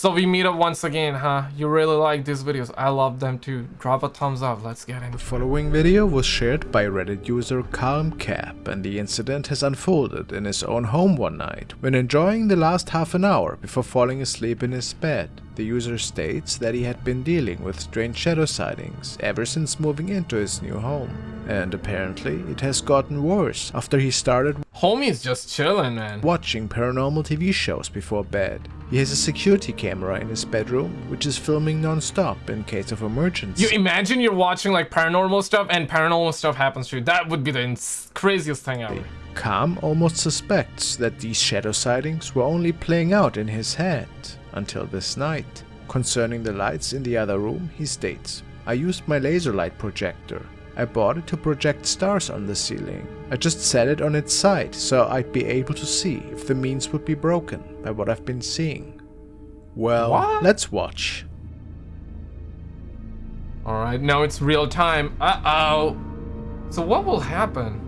So we meet up once again, huh? You really like these videos. I love them too. Drop a thumbs up. Let's get in. The following video was shared by Reddit user CalmCap and the incident has unfolded in his own home one night when enjoying the last half an hour before falling asleep in his bed. The user states that he had been dealing with strange shadow sightings ever since moving into his new home. And apparently it has gotten worse after he started Homie's just chilling, man. watching paranormal TV shows before bed. He has a security camera in his bedroom, which is filming non-stop in case of emergency. You imagine you're watching like paranormal stuff and paranormal stuff happens to you. That would be the ins- craziest thing ever. Calm almost suspects that these shadow sightings were only playing out in his head until this night. Concerning the lights in the other room, he states, I used my laser light projector. I bought it to project stars on the ceiling. I just set it on its side so I'd be able to see if the means would be broken by what I've been seeing. Well, What? let's watch. Alright, now it's real time. Uh-oh. So what will happen?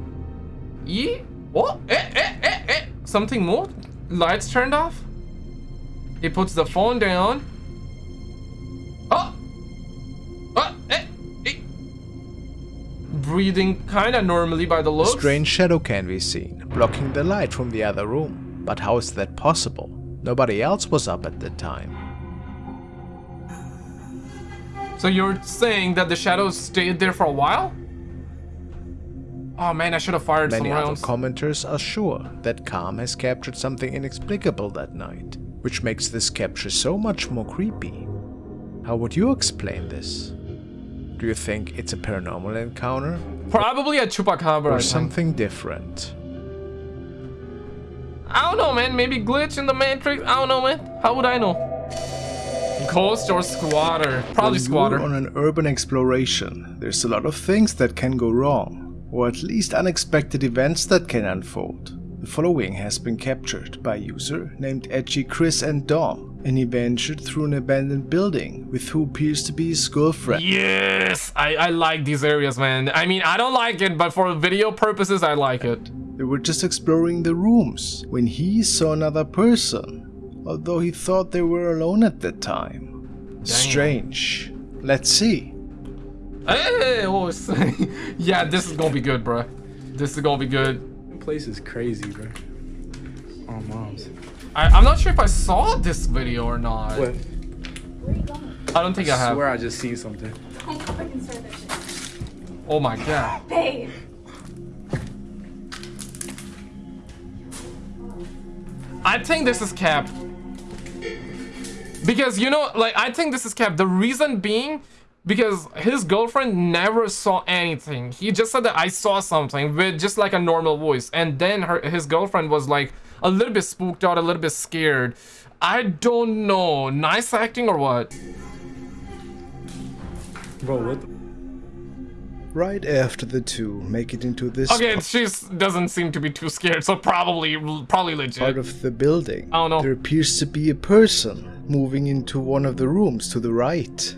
E? What? Eh, eh, eh, eh. Something moved? Lights turned off? He puts the phone down. Oh! Oh, eh, eh. Breathing kinda normally by the A looks. strange shadow can be seen, blocking the light from the other room. But how is that possible? Nobody else was up at the time. So you're saying that the shadows stayed there for a while? Oh man, I should have fired Many other rounds. commenters are sure that Calm has captured something inexplicable that night, which makes this capture so much more creepy. How would you explain this? Do you think it's a paranormal encounter Probably a chupacabra. Or something different? I don't know, man. Maybe glitch in the matrix. I don't know, man. How would I know? Ghost or squatter? Probably When squatter. you're on an urban exploration, there's a lot of things that can go wrong, or at least unexpected events that can unfold. The following has been captured by a user named Edgy Chris and Dom, and he ventured through an abandoned building with who appears to be his girlfriend. Yes, I, I like these areas, man. I mean, I don't like it, but for video purposes, I like it. They were just exploring the rooms when he saw another person, although he thought they were alone at that time. Strange. Let's see. Hey, oh, it's- yeah, this is gonna be good, bro. This is gonna be good. This place is crazy, bro. Oh, moms. I, I'm not sure if I saw this video or not. What? Where are you going? I don't think I I have. swear I just seen something. I hope I can start that shit. Oh my god. Babe. I think this is cap. Because you know, like I think this is cap. The reason being because his girlfriend never saw anything. He just said that I saw something with just like a normal voice. And then her his girlfriend was like a little bit spooked out, a little bit scared. I don't know. Nice acting or what? Bro, what the? Right after the two make it into this Okay, she doesn't seem to be too scared, so probably probably legit. part legit. of the building, I don't know. there appears to be a person moving into one of the rooms to the right.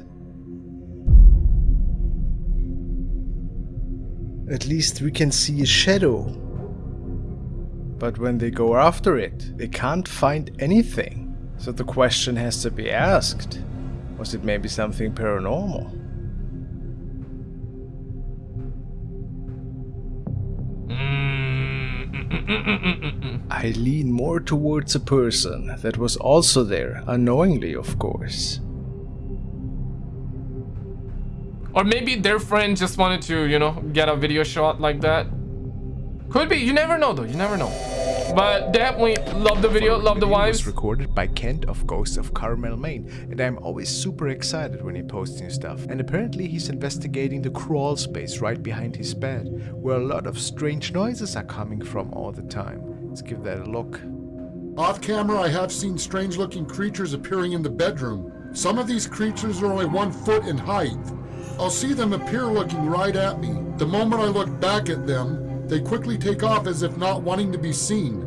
At least we can see a shadow. But when they go after it, they can't find anything. So the question has to be asked. Was it maybe something paranormal? Mm. I lean more towards a person that was also there, unknowingly of course. Or maybe their friend just wanted to, you know, get a video shot like that. Could be. You never know, though. You never know. But definitely love the video, love the video wives. was recorded by Kent of Ghosts of Carmel, Maine, and I'm always super excited when he posts new stuff. And apparently he's investigating the crawl space right behind his bed, where a lot of strange noises are coming from all the time. Let's give that a look. Off camera, I have seen strange looking creatures appearing in the bedroom. Some of these creatures are only one foot in height. I'll see them appear looking right at me. The moment I look back at them, they quickly take off as if not wanting to be seen.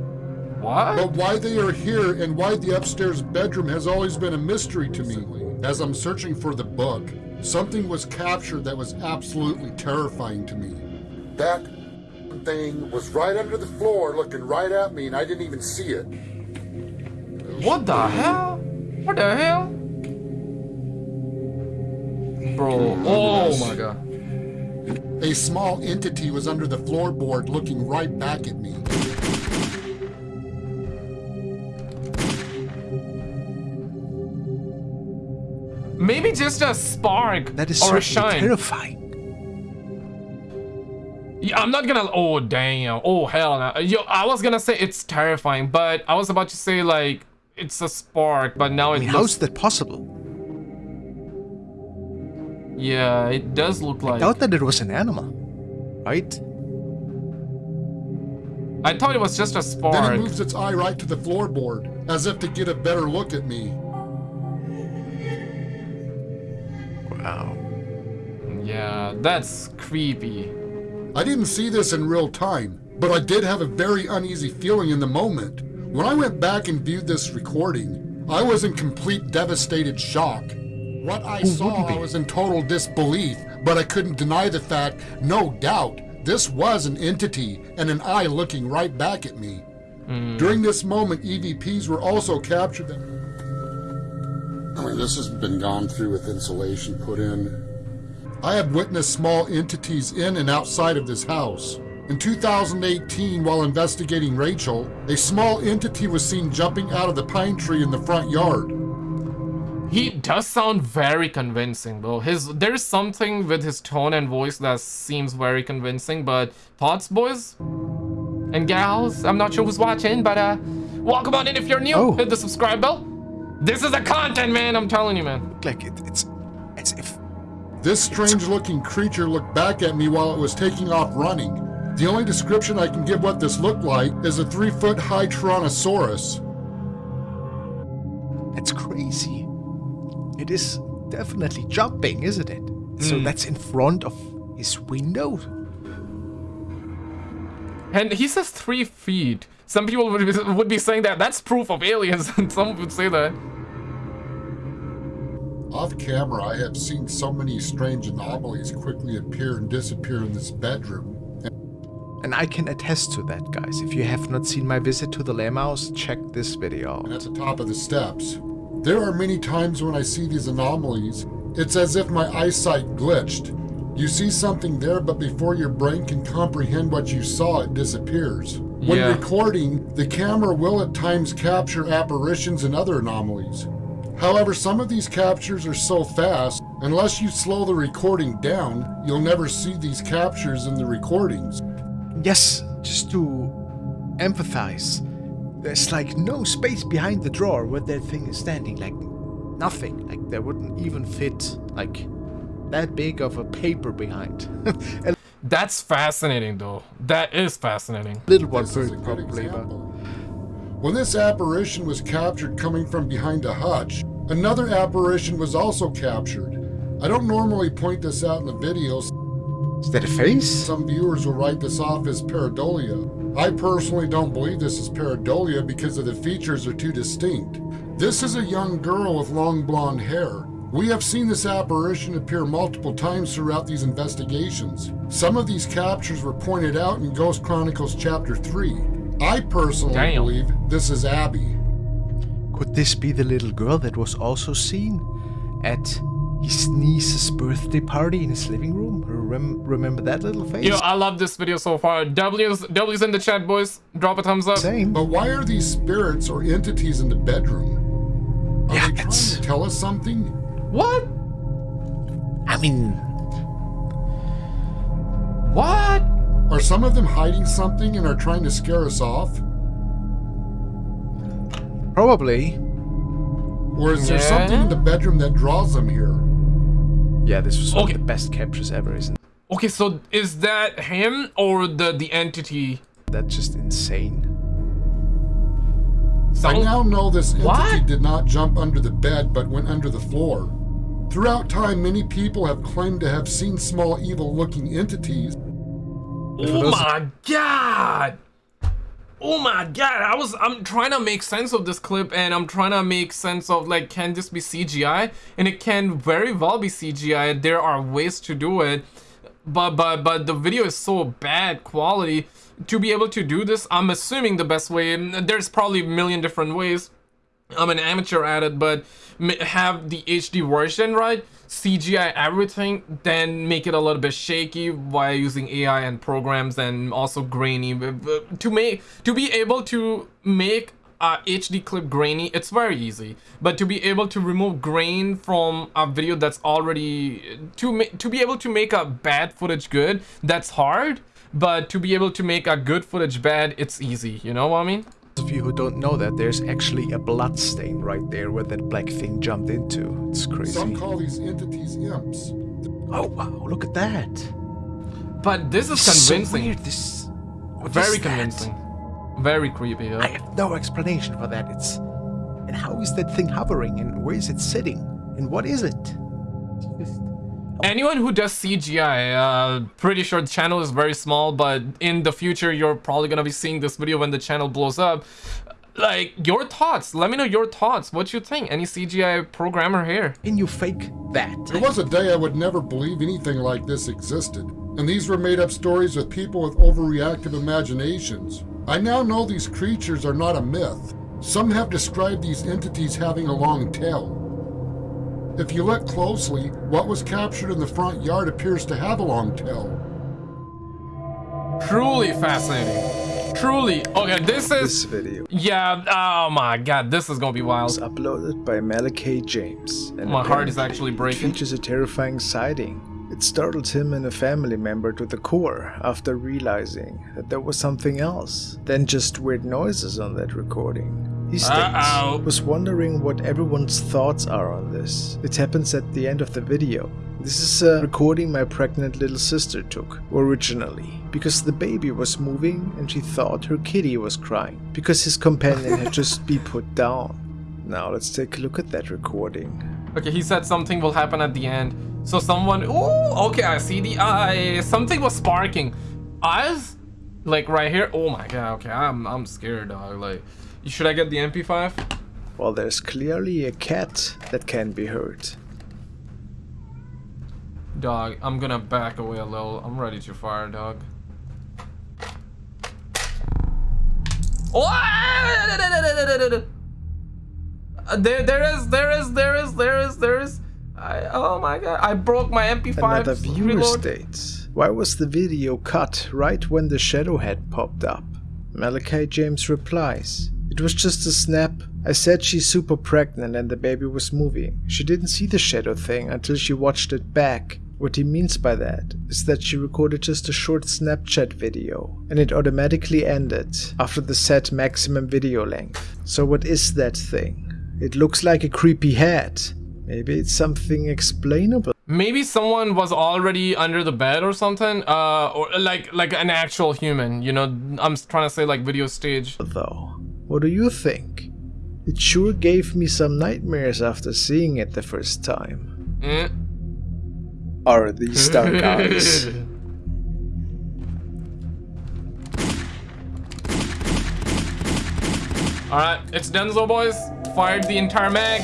What? But why they are here and why the upstairs bedroom has always been a mystery to me. As I'm searching for the book, something was captured that was absolutely terrifying to me. That thing was right under the floor looking right at me and I didn't even see it. What the hell? What the hell? Bro, oh my god. A small entity was under the floorboard looking right back at me. Maybe just a spark That is or a certainly shine. terrifying. Yeah, I'm not gonna. Oh damn. Oh hell no. Yo, I was gonna say it's terrifying, but I was about to say like it's a spark, but now I it mean, looks. how's that possible? Yeah, it does look like. I thought that it was an animal, right? I thought it was just a Then it moves its eye right to the floorboard, as if to get a better look at me. Wow. Yeah, that's creepy. I didn't see this in real time, but I did have a very uneasy feeling in the moment. When I went back and viewed this recording, I was in complete devastated shock. What I Who saw. I was in total disbelief, but I couldn't deny the fact, no doubt, this was an entity and an eye looking right back at me. During this moment, EVPs were also captured. I mean, this has been gone through with insulation put in. I have witnessed small entities in and outside of this house. In 2018, while investigating Rachel, a small entity was seen jumping out of the pine tree in the front yard. He does sound very convincing though. His there's something with his tone and voice that seems very convincing, but thoughts boys and gals, I'm not sure who's watching, but uh welcome on in if you're new. Oh. Hit the subscribe bell. This is the content, man, I'm telling you, man. Look like it, it's as if This strange looking creature looked back at me while it was taking off running. The only description I can give what this looked like is a three foot high Tyrannosaurus. that's crazy. It is definitely jumping, isn't it? So hmm. that's in front of his window. And he says three feet. Some people would be, would be saying that that's proof of aliens, and some would say that. Off camera, I have seen so many strange anomalies quickly appear and disappear in this bedroom. And I can attest to that, guys. If you have not seen my visit to the Lamb House, check this video and at the top of the steps. There are many times when I see these anomalies, it's as if my eyesight glitched. You see something there, but before your brain can comprehend what you saw, it disappears. When Yeah. recording, the camera will at times capture apparitions and other anomalies. However, some of these captures are so fast, unless you slow the recording down, you'll never see these captures in the recordings. Yes, just to empathize, there's like no space behind the drawer where that thing is standing. Like nothing. Like there wouldn't even fit like that big of a paper behind. That's fascinating, though. That is fascinating. little one This is a bird probably, but. When this apparition was captured coming from behind a hutch, another apparition was also captured. I don't normally point this out in the videos. is that a face? Some viewers will write this off as pareidolia. I personally don't believe this is pareidolia because of the features are too distinct. This is a young girl with long blonde hair. We have seen this apparition appear multiple times throughout these investigations. Some of these captures were pointed out in Ghost Chronicles Chapter 3. I personally Damn. believe this is Abby. Could this be the little girl that was also seen at his niece's birthday party in his living room? Rem- remember that little face? Yo, I love this video so far. W's, W's in the chat, boys. Drop a thumbs up. Same. But why are these spirits or entities in the bedroom? Are Yeah, they trying it's- to tell us something? What? I mean, What? Are some of them hiding something and are trying to scare us off? probably. Or is there Yeah. something in the bedroom that draws them here? Yeah, this was one Okay. of the best captures ever, isn't it? Okay, so is that him or the the entity? That's just insane? I now know this entity What? did not jump under the bed but went under the floor. Throughout time, many people have claimed to have seen small evil looking entities. Oh my god! Oh my god! I was I'm trying to make sense of this clip and I'm trying to make sense of like can this be CGI? And it can very well be CGI. There are ways to do it. But but but the video is so bad quality to be able to do this. I'm assuming the best way. There's probably a million different ways. I'm an amateur at it, but have the HD version, right? CGI everything, then make it a little bit shaky while using AI and programs and also grainy. But- but To make to be able to make a HD clip grainy, it's very easy. But to be able to remove grain from a video that's already to to be able to make a bad footage good, that's hard. But to be able to make a good footage bad, it's easy. You know what I mean? Those of you who don't know that, there's actually a blood stain right there where that black thing jumped into. It's crazy. Some call these entities imps. Oh wow, look at that. But this is convincing. So convincing. weird, this. what Very is that? convincing. Very creepy. yeah. I have no explanation for that. It's. And how is that thing hovering? And where is it sitting? And what is it? Just- Anyone who does CGI, uh, pretty sure the channel is very small, but in the future you're probably gonna be seeing this video when the channel blows up. Like your thoughts. Let me know your thoughts. What you think? Any CGI programmer here? Can you fake that? There was a day I would never believe anything like this existed. And these were made up stories with people with overreactive imaginations. I now know these creatures are not a myth. Some have described these entities having a long tail. If you look closely, what was captured in the front yard appears to have a long tail. Truly fascinating. Truly. Okay, this is... This video Yeah. Oh my god, this is gonna be was wild. uploaded by Malachi James. And My heart is actually It breaking. features a terrifying sighting. It startled him and a family member to the core after realizing that there was something else than just weird noises on that recording. He states, Uh-oh. was wondering what everyone's thoughts are on this. It happens at the end of the video. This is a recording my pregnant little sister took originally because the baby was moving and she thought her kitty was crying because his companion had just been put down. Now let's take a look at that recording. Okay, he said something will happen at the end. So someone. Oh, okay, I see the eye. Something was sparking. Eyes? Like right here? Oh my god, okay, I'm, I'm scared, dog. Like, should I get the MP5? Well, there's clearly a cat that can be hurt. Dog, I'm gonna back away a little. I'm ready to fire, dog. Oh! There, there is, there is, there is, there is, there is. I, oh my god, I broke my MP5. Another viewer reload. states, Why was the video cut right when the shadow head popped up? Malachi James replies, It was just a snap. I said she's super pregnant and the baby was moving. She didn't see the shadow thing until she watched it back. What he means by that is that she recorded just a short Snapchat video and it automatically ended after the set maximum video length. So what is that thing? It looks like a creepy head. Maybe it's something explainable. Maybe someone was already under the bed or something, uh, or like like an actual human. You know, I'm trying to say like video stage. though. What do you think? It sure gave me some nightmares after seeing it the first time. Eh. Are these dark eyes? All right, it's Denzo, boys. Fired the entire mag.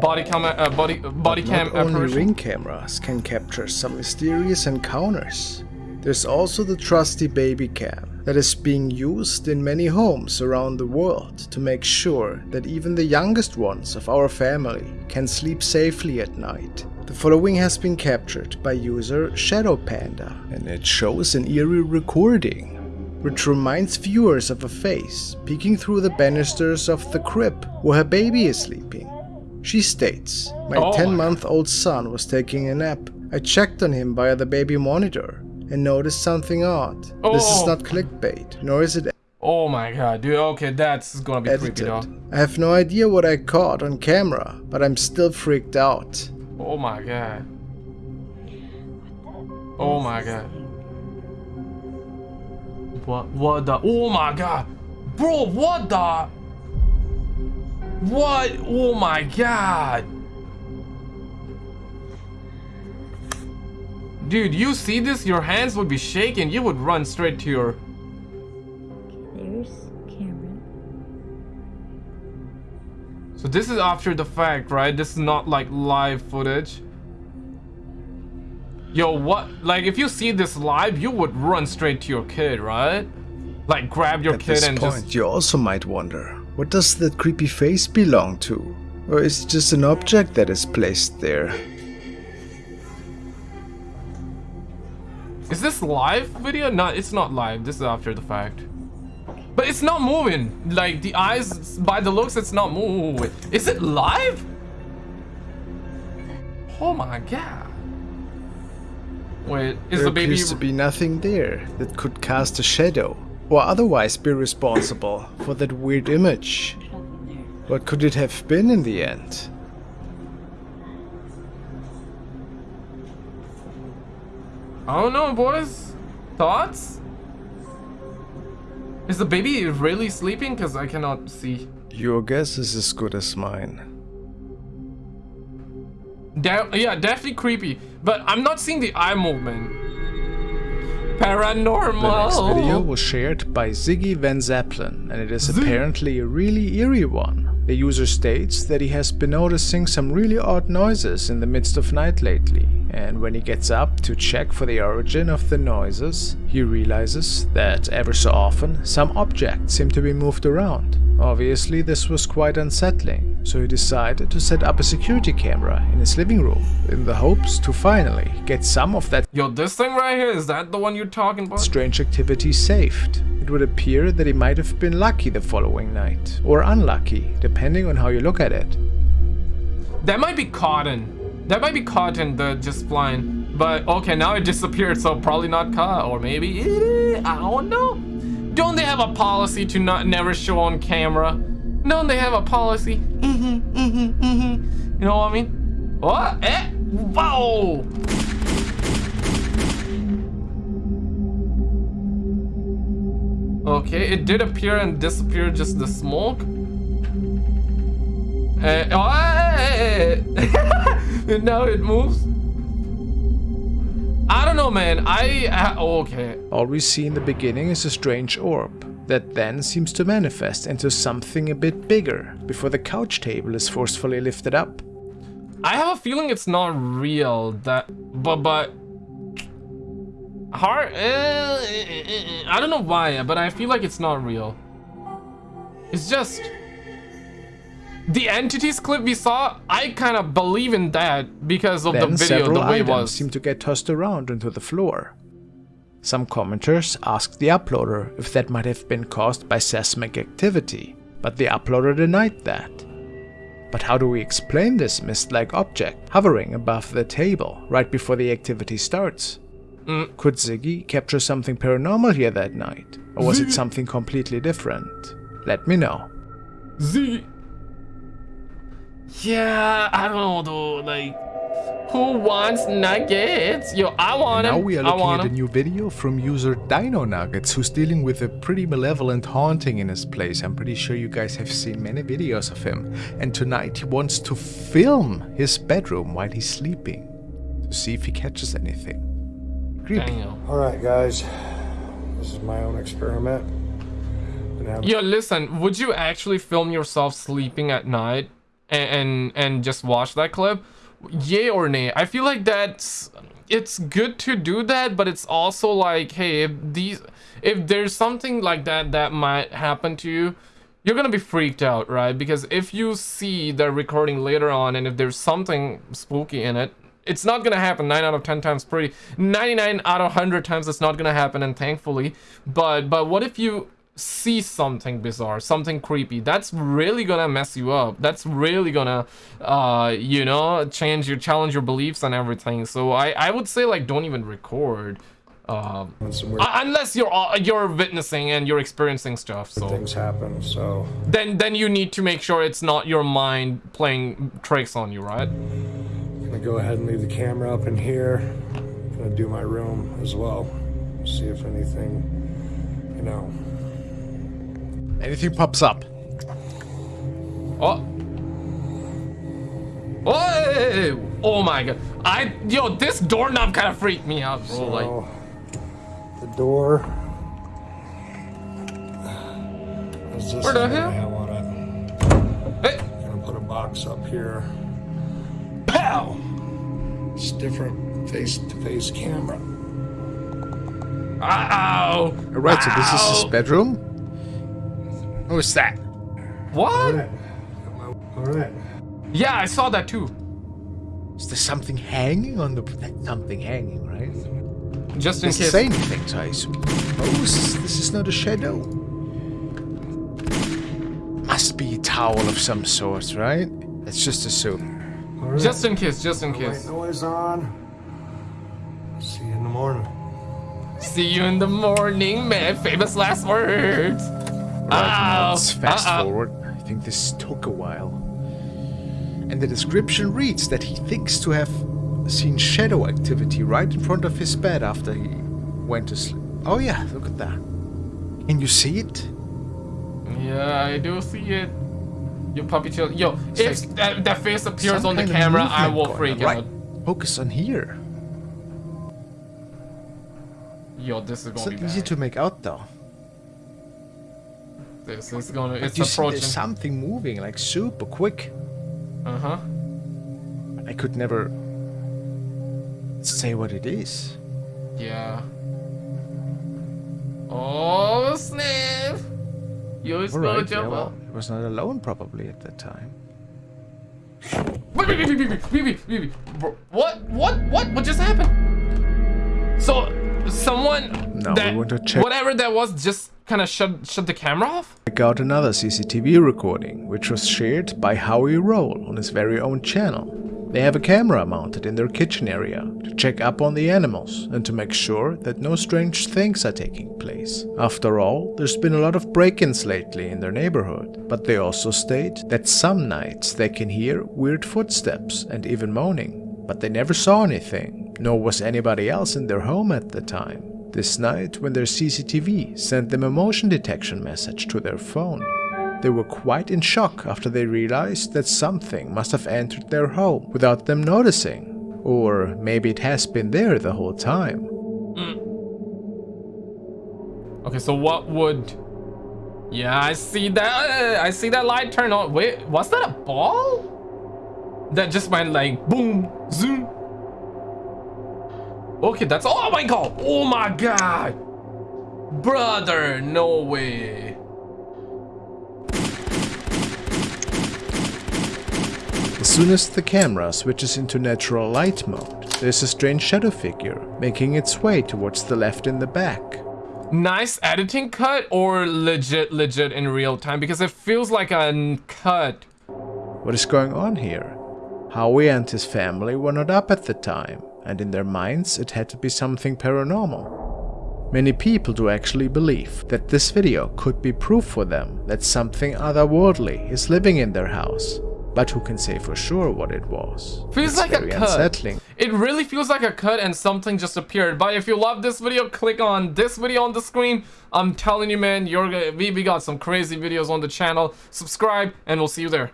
Body cam, uh, body body cam Not only apparition. ring cameras can capture some mysterious encounters. There's also the trusty baby cam that is being used in many homes around the world to make sure that even the youngest ones of our family can sleep safely at night. The following has been captured by user Shadow Panda and it shows an eerie recording which reminds viewers of a face peeking through the banisters of the crib where her baby is sleeping. She states, My Oh 10 month old son was taking a nap. I checked on him via the baby monitor and noticed something odd. This is Oh. not clickbait, nor is it Oh my god, dude. Okay, that's gonna be creepy, edited. dog. I have no idea what I caught on camera, but I'm still freaked out. Oh my god. Oh my god. What? What the? Oh my god, bro! What the? What? Oh my god. Dude, you see this? Your hands would be shaking. You would run straight to your. There's Cameron. So this is after the fact, right? This is not like live footage. Yo, what? Like, if you see this live, you would run straight to your kid, right? Like, grab your At kid this and point, just. you also might wonder What does that creepy face belong to? Or is it just an object that is placed there? Is this live video? No, it's not live. This is after the fact. But it's not moving. Like the eyes, by the looks, it's not moving. Is it live? Oh my god. Wait, is there the baby? appears to be nothing there that could cast a shadow, or otherwise be responsible for that weird image. What could it have been in the end? I don't know, boys. Thoughts? Is the baby really sleeping? Because I cannot see. Your guess is as good as mine. De yeah, definitely creepy. But I'm not seeing the eye movement. Paranormal. The next video was shared by Ziggy Van Zeppelin, and it is apparently a really eerie one. The user states that he has been noticing some really odd noises in the midst of night lately, and when he gets up to check for the origin of the noises, he realizes that ever so often some objects seem to be moved around. Obviously this was quite unsettling, so he decided to set up a security camera in his living room, in the hopes to finally get some of that Yo, this thing right here, is that the one you're talking about? strange activity saved. It would appear that he might have been lucky the following night, or unlucky, depending on how you look at it. That might be cotton. That might be cotton, the just flying. But okay, now it disappeared, so probably not caught, or maybe. I don't know. Don't they have a policy to not never show on camera? Don't they have a policy? Mm-hmm, mm-hmm, mm-hmm. You know what I mean? What? Eh? Whoa! Okay, it did appear and disappear just the smoke. Uh, oh, and now it moves. I don't know, man. I uh, okay. All we see in the beginning is a strange orb, that then seems to manifest into something a bit bigger, before the couch table is forcefully lifted up. I have a feeling it's not real. That, but but hard. Uh, I don't know why, but I feel like it's not real. It's just the entities clip we saw. I kind of believe in that because of Then the video, the way it was. seem to get tossed around onto the floor. Some commenters asked the uploader if that might have been caused by seismic activity, but the uploader denied that. But how do we explain this mist-like object hovering above the table right before the activity starts? Mm. Could Ziggy capture something paranormal here that night? Or was it something completely different? Let me know. Z. Yeah, I don't know though. Like, who wants nuggets? Yo, I want them. Now them. we are I looking want at a 'em. new video from user Dino Nuggets who's dealing with a pretty malevolent haunting in his place. I'm pretty sure you guys have seen many videos of him. And tonight he wants to film his bedroom while he's sleeping to see if he catches anything. Creepy. Damn. All right, guys. This is my own experiment. Yo, listen. Would you actually film yourself sleeping at night and and, and just watch that clip? Yay or nay? I feel like that's it's good to do that, but it's also like, hey, if these if there's something like that that might happen to you, you're gonna be freaked out, right? Because if you see the recording later on and if there's something spooky in it, it's not gonna happen 9 out of 10 times pretty 99 out of 100 times it's not gonna happen and thankfully but but what if you see something bizarre something creepy that's really gonna mess you up that's really gonna uh you know change your challenge your beliefs and everything so i i would say like don't even record um uh, unless you're uh, you're witnessing and you're experiencing stuff so things happen, so then then you need to make sure it's not your mind playing tricks on you right I'm gonna go ahead and leave the camera up in here. I'm gonna do my room as well. See if anything, you know. Anything pops up. Oh. Oh, oh my god. I yo, this doorknob kind of freaked me out, bro. Like, oh. the door. Is this Where the the hell? I want it? hey, I'm gonna put a box up here. pow. It's different face-to-face camera. Ow. Alright, so this is his bedroom. Who is that? What? Alright. Alright. Yeah, I saw that too. Is there something hanging on the... That's something hanging, right? Just in Doesn't case. say anything, so I suppose this is not a shadow. Must be a towel of some sort, right? Let's just assume. Alright. Just in case, just in White case. noise on. See you in the morning. See you in the morning, man. Famous last words. Let's fast Uh-oh. forward. I think this took a while. And the description reads that he thinks to have seen shadow activity right in front of his bed after he went to sleep. Oh yeah, look at that. Can you see it? Yeah, I do see it. Your puppy chill. Yo, It's if like that, that face appears on the camera, I will freak. Right. out. Focus on here. Yo, this is gonna not be easy to make out though this. It's gonna. But it's you approaching. See, there's something moving like super quick. Uh huh. I could never say what it is. Yeah. Oh, snap! You was gonna right, jump yeah, well, I was not alone probably at that time. Wait, wait, wait, wait, wait, wait, wait, What? What? What? What just happened? So, someone no, that, whatever that was just kind of shut shut the camera off. Check out another CCTV recording, which was shared by Howie Roll on his very own channel. They have a camera mounted in their kitchen area to check up on the animals and to make sure that no strange things are taking place. After all, there's been a lot of break-ins lately in their neighborhood, but they also state that some nights they can hear weird footsteps and even moaning, but they never saw anything, nor was anybody else in their home at the time. This night, when their CCTV sent them a motion detection message to their phone, they were quite in shock after they realized that something must have entered their home without them noticing. Or maybe it has been there the whole time. Mm. Okay, so what would? Yeah, I see that. I see that light turn on. Wait, was that a ball? That just went like boom, zoom. Okay, that's. Oh my god! Oh my god! Brother, no way. As soon as the camera switches into natural light mode, there's a strange shadow figure making its way towards the left in the back. Nice editing cut or legit, legit in real time because it feels like a cut. What is going on here? Howie and his family were not up at the time, and in their minds it had to be something paranormal. Many people do actually believe that this video could be proof for them that something otherworldly is living in their house, but who can say for sure what it was? Feels It's like a cut. unsettling. It really feels like a cut and something just appeared. But if you love this video, click on this video on the screen. I'm telling you, man, you're gonna, we, we got some crazy videos on the channel. Subscribe, and we'll see you there.